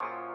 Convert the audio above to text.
you